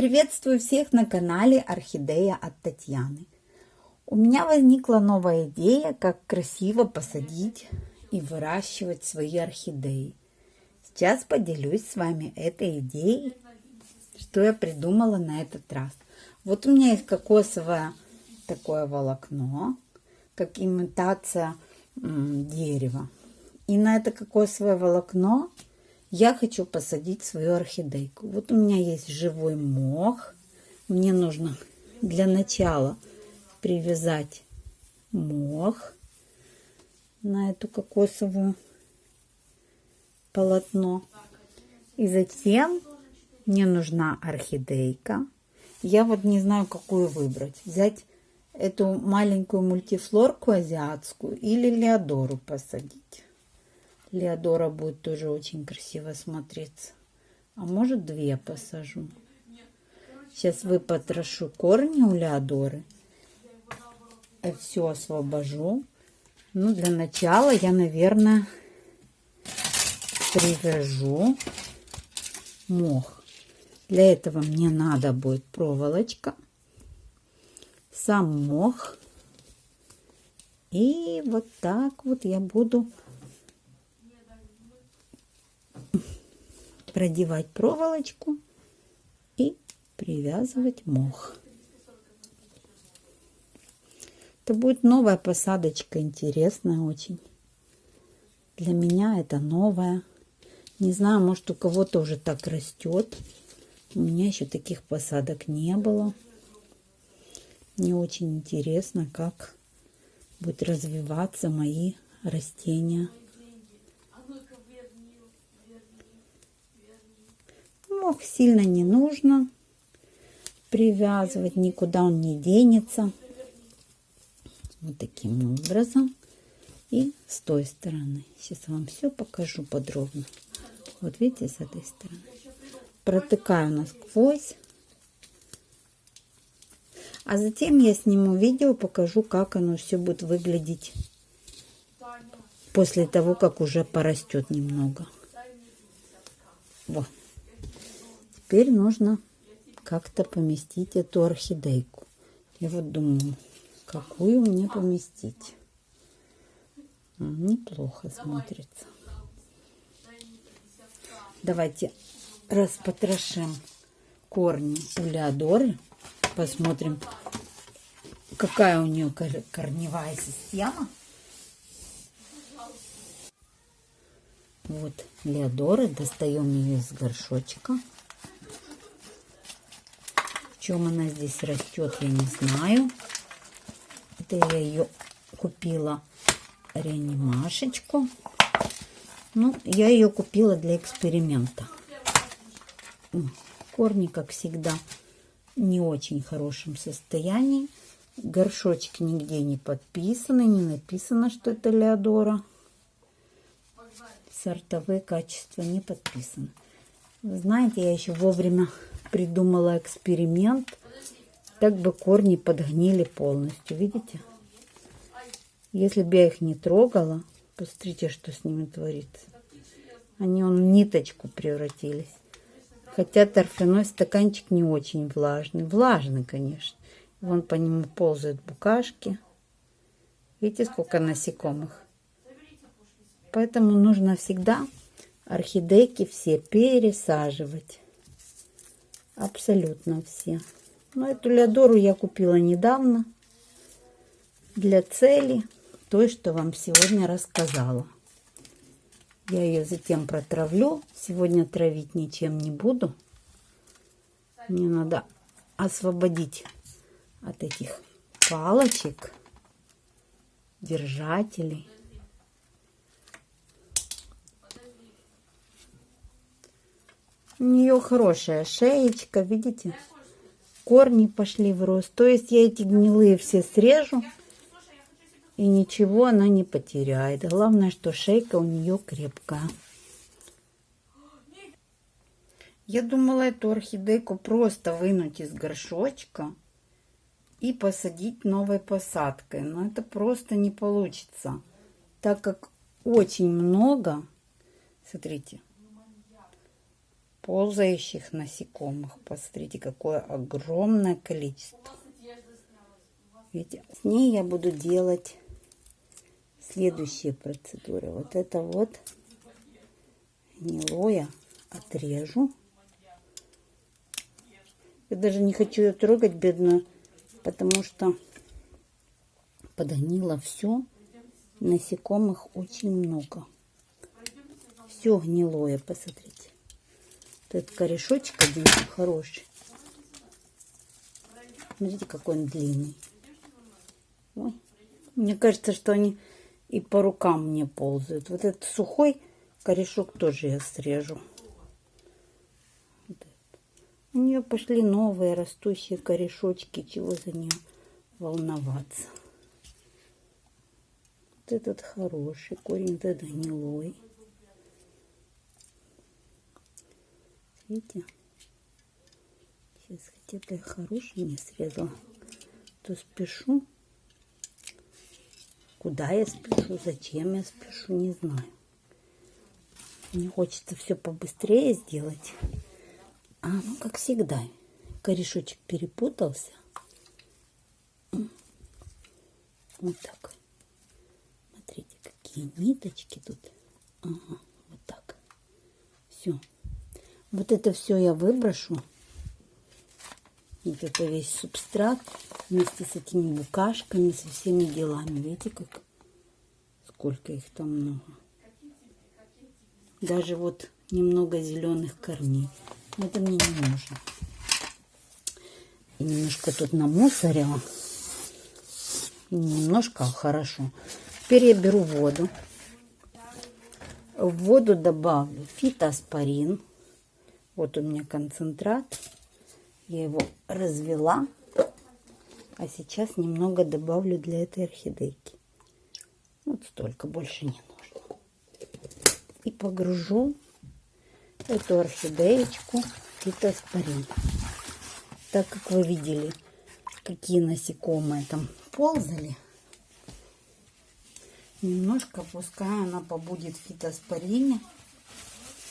Приветствую всех на канале Орхидея от Татьяны. У меня возникла новая идея, как красиво посадить и выращивать свои орхидеи. Сейчас поделюсь с вами этой идеей, что я придумала на этот раз. Вот у меня есть кокосовое такое волокно, как имитация дерева. И на это кокосовое волокно я хочу посадить свою орхидейку. Вот у меня есть живой мох. Мне нужно для начала привязать мох на эту кокосовую полотно. И затем мне нужна орхидейка. Я вот не знаю, какую выбрать. Взять эту маленькую мультифлорку азиатскую или леодору посадить. Леодора будет тоже очень красиво смотреться. А может две посажу. Сейчас выпотрошу корни у Леодоры. Все освобожу. Ну, для начала я, наверное, привяжу мох. Для этого мне надо будет проволочка, сам мох. И вот так вот я буду продевать проволочку и привязывать мох. Это будет новая посадочка, интересная очень. Для меня это новая. Не знаю, может у кого-то уже так растет. У меня еще таких посадок не было. Мне очень интересно, как будут развиваться мои растения. Сильно не нужно привязывать, никуда он не денется. Вот таким образом. И с той стороны. Сейчас вам все покажу подробно. Вот видите, с этой стороны. Протыкаю насквозь. А затем я сниму видео, покажу, как оно все будет выглядеть после того, как уже порастет немного. Вот. Теперь нужно как-то поместить эту орхидейку. Я вот думаю, какую мне поместить. Неплохо смотрится. Давайте распотрошим корни у Посмотрим, какая у нее корневая система. Вот Леодоры. Достаем ее из горшочка чем она здесь растет, я не знаю. Это я ее купила реанимашечку. Ну, я ее купила для эксперимента. Корни, как всегда, не очень хорошем состоянии. Горшочек нигде не подписаны, не написано, что это Леодора. Сортовые качества не подписаны. Знаете, я еще вовремя придумала эксперимент. Так бы корни подгнили полностью. Видите? Если бы я их не трогала, посмотрите, что с ними творится. Они он в ниточку превратились. Хотя торфяной стаканчик не очень влажный. Влажный, конечно. Вон по нему ползают букашки. Видите, сколько насекомых? Поэтому нужно всегда орхидейки все пересаживать. Абсолютно все. Но эту леодору я купила недавно для цели той, что вам сегодня рассказала. Я ее затем протравлю. Сегодня травить ничем не буду. Мне надо освободить от этих палочек, держателей. У нее хорошая шеечка, видите? корни пошли в рост. То есть я эти гнилые все срежу, и ничего она не потеряет. Главное, что шейка у нее крепкая. Я думала эту орхидейку просто вынуть из горшочка и посадить новой посадкой. Но это просто не получится, так как очень много, смотрите, ползающих насекомых. Посмотрите, какое огромное количество. Видите, с ней я буду делать следующие процедуры. Вот это вот гнилое отрежу. Я даже не хочу ее трогать, бедную, потому что подгнило все. Насекомых очень много. Все гнилое, посмотрите. Вот этот корешочек один хороший. Смотрите, какой он длинный. Ой. Мне кажется, что они и по рукам мне ползают. Вот этот сухой корешок тоже я срежу. У нее пошли новые растущие корешочки. Чего за нее волноваться? Вот этот хороший корень, вот этот гнилой. Видите? Сейчас хотя бы хороший не срезала. То спешу. Куда я спешу, зачем я спешу, не знаю. Мне хочется все побыстрее сделать. А, ну, как всегда, корешочек перепутался. Вот так. Смотрите, какие ниточки тут. Ага, вот так. Все. Вот это все я выброшу. Вот это весь субстрат вместе с этими букашками, со всеми делами. Видите, как сколько их там много. Даже вот немного зеленых корней. Это мне не нужно. И немножко тут намусорила. Немножко, хорошо. Теперь я беру воду. В воду добавлю фитоспорин. Вот у меня концентрат. Я его развела. А сейчас немного добавлю для этой орхидейки. Вот столько, больше не нужно. И погружу эту орхидеечку фитоспорин. Так как вы видели, какие насекомые там ползали, немножко пускай она побудет в фитоспорине,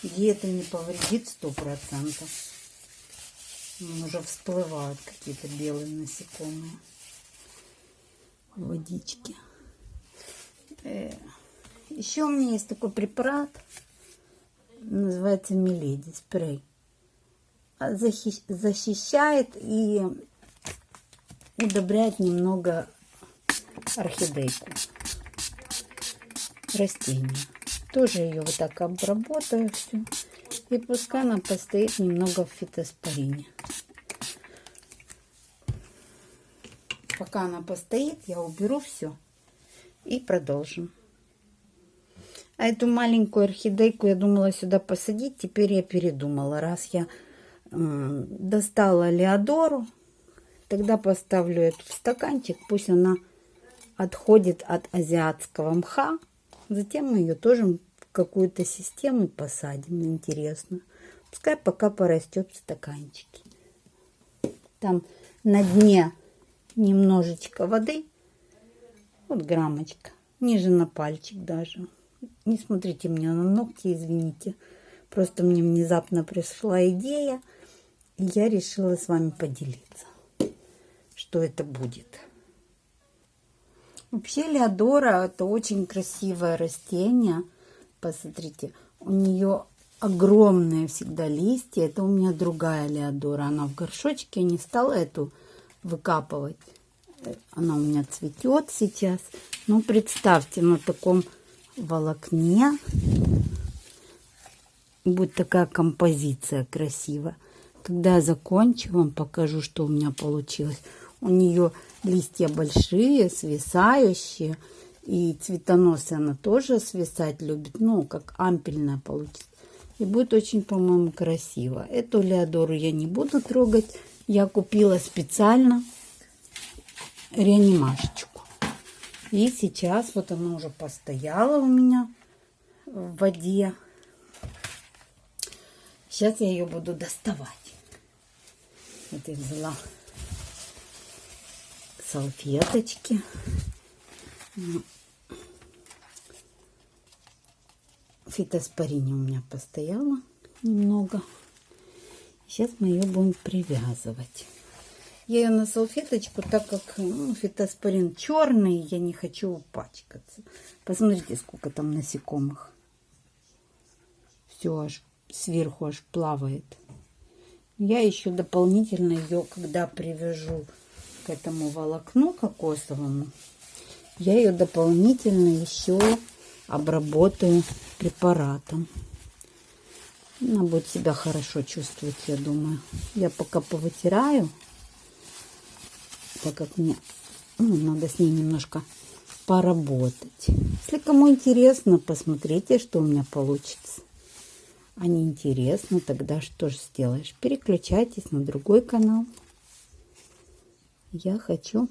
где это не повредит сто процентов. Уже всплывают какие-то белые насекомые водички. Э, Еще у меня есть такой препарат – называется Миледи спрей. Защищает и удобряет немного орхидейку. Растение. Тоже ее вот так обработаю все. И пускай она постоит немного в фитоспорине. Пока она постоит, я уберу все и продолжим. А эту маленькую орхидейку я думала сюда посадить. Теперь я передумала. Раз я э, достала Леодору, тогда поставлю эту в стаканчик. Пусть она отходит от азиатского мха. Затем мы ее тоже в какую-то систему посадим. Интересно. Пускай пока порастет в стаканчике. Там на дне немножечко воды. Вот граммочка. Ниже на пальчик даже. Не смотрите мне на ногти, извините. Просто мне внезапно пришла идея, и я решила с вами поделиться, что это будет. Вообще Леодора это очень красивое растение. Посмотрите, у нее огромные всегда листья. Это у меня другая Леодора. Она в горшочке, я не стала эту выкапывать. Она у меня цветет сейчас. Но представьте, на таком волокне. Будет такая композиция красивая. Когда я закончу, вам покажу, что у меня получилось. У нее листья большие, свисающие. И цветоносые она тоже свисать любит. Ну, как ампельная получится. И будет очень, по-моему, красиво. Эту леодору я не буду трогать. я купила специально реанимашечку. И сейчас вот она уже постояла у меня в воде. Сейчас я ее буду доставать. Вот я взяла салфеточки. Фитоспорине у меня постояла немного. Сейчас мы ее будем привязывать. Я ее на салфеточку, так как ну, фитоспорин черный, я не хочу упачкаться. Посмотрите, сколько там насекомых. Все аж сверху аж плавает. Я еще дополнительно ее, когда привяжу этому волокну кокосовому, я ее дополнительно еще обработаю препаратом. Она будет себя хорошо чувствовать, я думаю. Я пока повытираю, так как мне ну, надо с ней немножко поработать. Если кому интересно, посмотрите, что у меня получится. А не интересно, тогда что же сделаешь? Переключайтесь на другой канал. Я хочу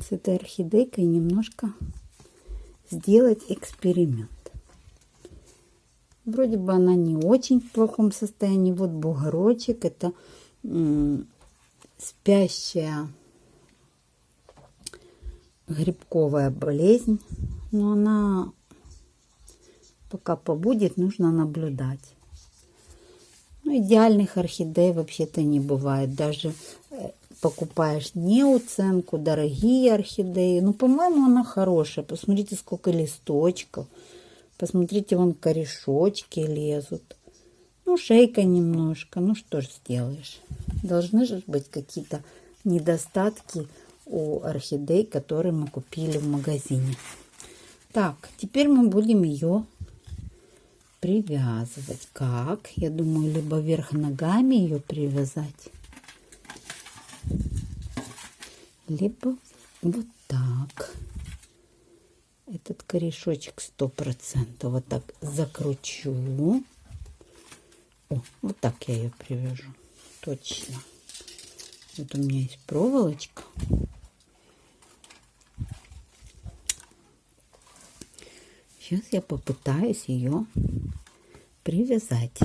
с этой орхидейкой немножко сделать эксперимент. Вроде бы она не очень в плохом состоянии. Вот бугорочек. Это спящая грибковая болезнь. Но она пока побудет, нужно наблюдать. Ну, идеальных орхидей вообще-то не бывает. Даже покупаешь не уценку, дорогие орхидеи. Ну, по-моему, она хорошая. Посмотрите, сколько листочков. Посмотрите, вон корешочки лезут. Ну, шейка немножко. Ну, что ж сделаешь. Должны же быть какие-то недостатки у орхидей, которые мы купили в магазине. Так, теперь мы будем ее привязывать. Как? Я думаю, либо вверх ногами ее привязать, либо вот так. Этот корешочек сто процентов вот так закручу. О, вот так я ее привяжу. Точно. Вот у меня есть проволочка. Сейчас я попытаюсь ее привязать.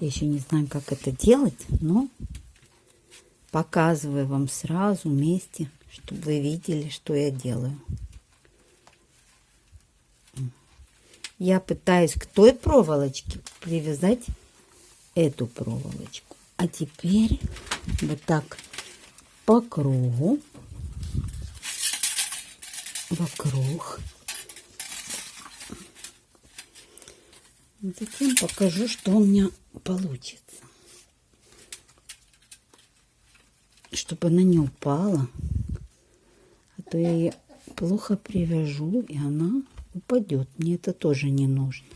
Я еще не знаю, как это делать, но показываю вам сразу вместе, чтобы вы видели, что я делаю. Я пытаюсь к той проволочке привязать эту проволочку. А теперь вот так по кругу, вокруг Затем покажу, что у меня получится. Чтобы она не упала. А то я ее плохо привяжу, и она упадет. Мне это тоже не нужно.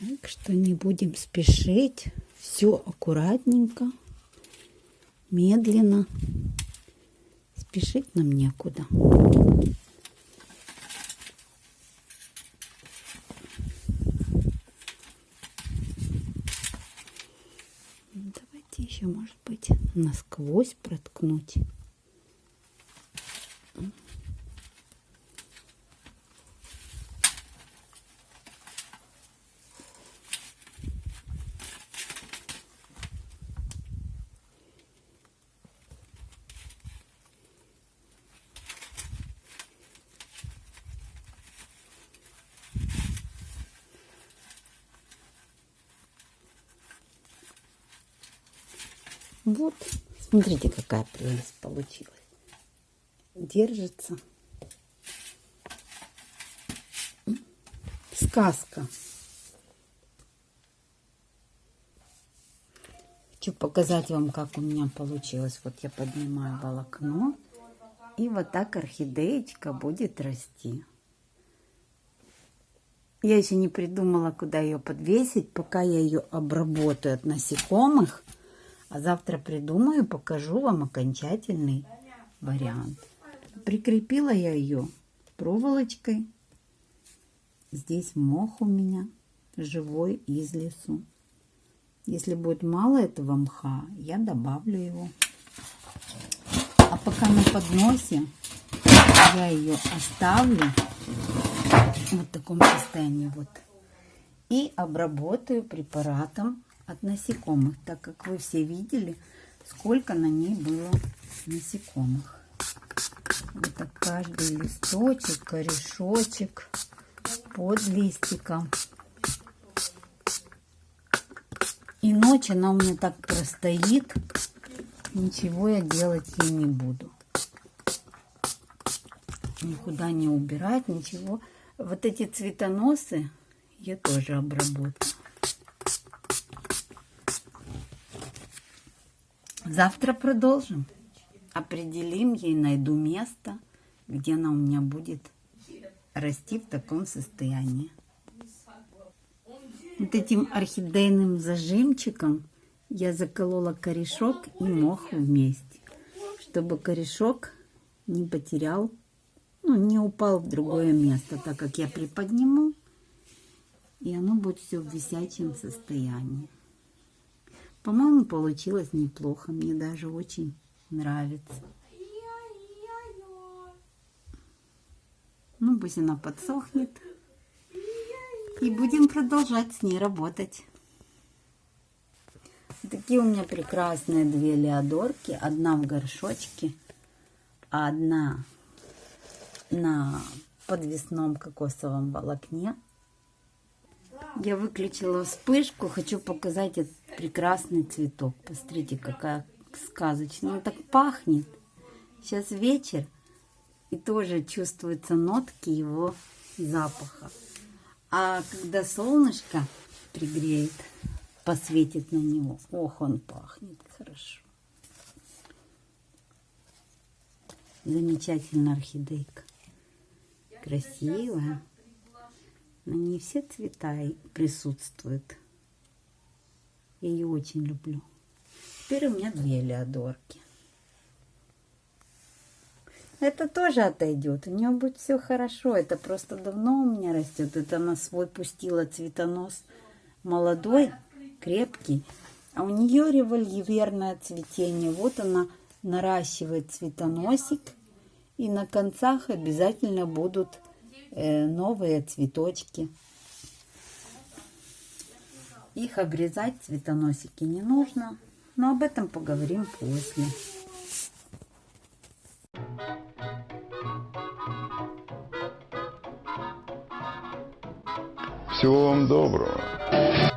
Так что не будем спешить. Все аккуратненько, медленно. Спешить нам некуда. Еще, может быть, насквозь проткнуть. Вот, смотрите, какая прелесть получилась. Держится. Сказка. Хочу показать вам, как у меня получилось. Вот я поднимаю волокно. И вот так орхидеечка будет расти. Я еще не придумала, куда ее подвесить, пока я ее обработаю от насекомых. А завтра придумаю, покажу вам окончательный вариант. Прикрепила я ее проволочкой. здесь мох у меня живой из лесу. Если будет мало этого мха, я добавлю его. А пока на подносе я ее оставлю в таком состоянии вот. И обработаю препаратом от насекомых, так как вы все видели, сколько на ней было насекомых. Это каждый листочек, корешочек под листиком. И ночь она у меня так простоит, ничего я делать ей не буду. Никуда не убирать, ничего. Вот эти цветоносы я тоже обработаю. Завтра продолжим. Определим ей, найду место, где она у меня будет расти в таком состоянии. Вот этим орхидейным зажимчиком я заколола корешок и мох вместе, чтобы корешок не потерял, ну, не упал в другое место, так как я приподниму, и оно будет все в висячем состоянии. По-моему, получилось неплохо, мне даже очень нравится. Ну, пусть она подсохнет. И будем продолжать с ней работать. Такие у меня прекрасные две леодорки. Одна в горшочке, а одна на подвесном кокосовом волокне. Я выключила вспышку. Хочу показать этот прекрасный цветок. Посмотрите, какая сказочная. Он так пахнет. Сейчас вечер. И тоже чувствуются нотки его запаха. А когда солнышко пригреет, посветит на него, ох, он пахнет хорошо. Замечательная орхидейка. Красивая. На ней все цвета присутствуют. Я ее очень люблю. Теперь у меня две леодорки. Это тоже отойдет. У нее будет все хорошо. Это просто давно у меня растет. Это она свой пустила цветонос молодой, крепкий. А у нее револьверное цветение. Вот она наращивает цветоносик. И на концах обязательно будут э, новые цветочки. Их обрезать цветоносики не нужно. Но об этом поговорим после. Всего вам доброго.